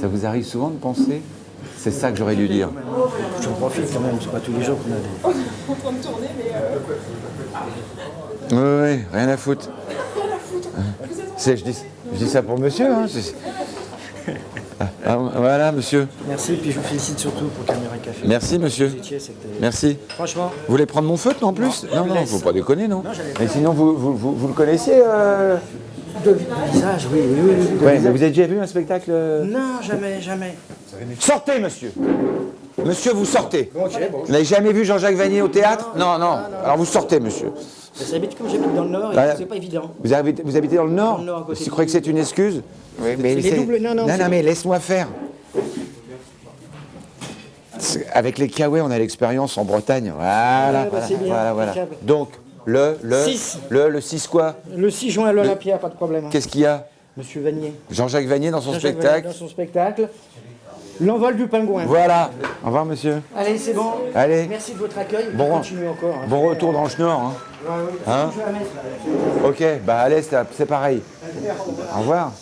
Ça vous arrive souvent de penser? C'est ça que j'aurais dû dire. J'en profite quand même, c'est pas tous les jours qu'on a des... en train de tourner, mais euh, Oui, oui, rien à foutre. C'est, je, dis, je dis ça pour monsieur. Hein, Ah, ah, voilà, monsieur. Merci, puis je vous félicite surtout pour Caméra Café. Merci, monsieur. Merci. Franchement, Vous voulez prendre mon feutre en plus? Non, non, laisse. faut pas déconner, non. j'allais Mais sinon, vous, vous, vous, vous le connaissiez euh... de visage, oui, oui, oui. oui, de ouais, visage. Vous avez déjà vu un spectacle euh Non, jamais, jamais. Sortez, monsieur Monsieur, vous sortez. Bon, ok, bon. Vous n'avez jamais vu Jean-Jacques Vanier au théâtre? Non, non, Alors vous sortez, monsieur. Ça habite comme j'habite dans le Nord, et Voilà. c'est pas évident. Vous habitez, vous habitez dans le Nord? Dans le Nord, à côté Vous croyez que c'est une excuse? Oui, mais des doubles- non, non, non, c'est- mais laisse-moi faire. Avec les Kiawais, on a l'expérience en Bretagne. Voilà, bah, voilà, bien, voilà, voilà. Donc, le, le, Six. le, le 6 quoi Le 6 juin à l'Olympia, pas de problème. hein. Qu'est-ce qu'il y a Monsieur Vanier. Jean-Jacques Vanier dans son spectacle. Dans son spectacle. L'envol du pingouin. Voilà. Au revoir, monsieur. Allez, c'est bon. Allez. Merci de votre accueil. Bon, Continuez encore. hein. Bon retour dans le Schnorr. Hein. Ouais, ouais. Hein. Ok, bah l'Est, c'est pareil. Au revoir.